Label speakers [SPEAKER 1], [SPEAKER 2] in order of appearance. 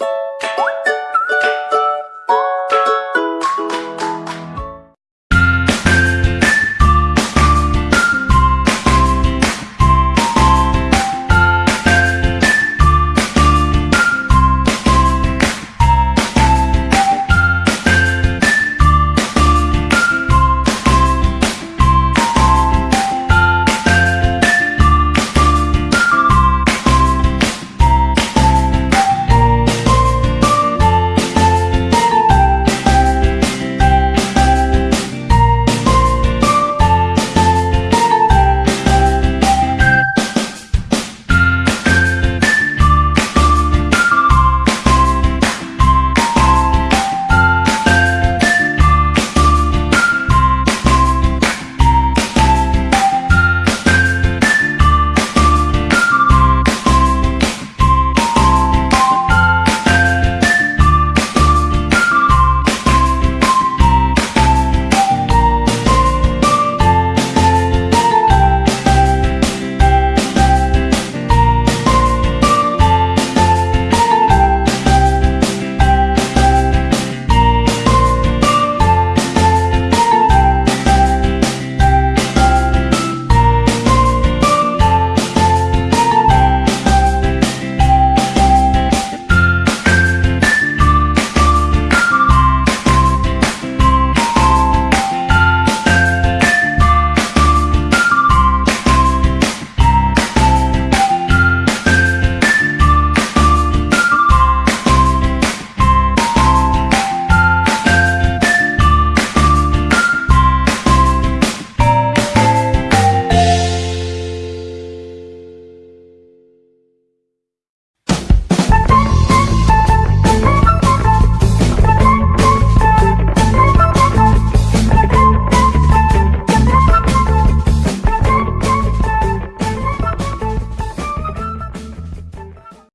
[SPEAKER 1] you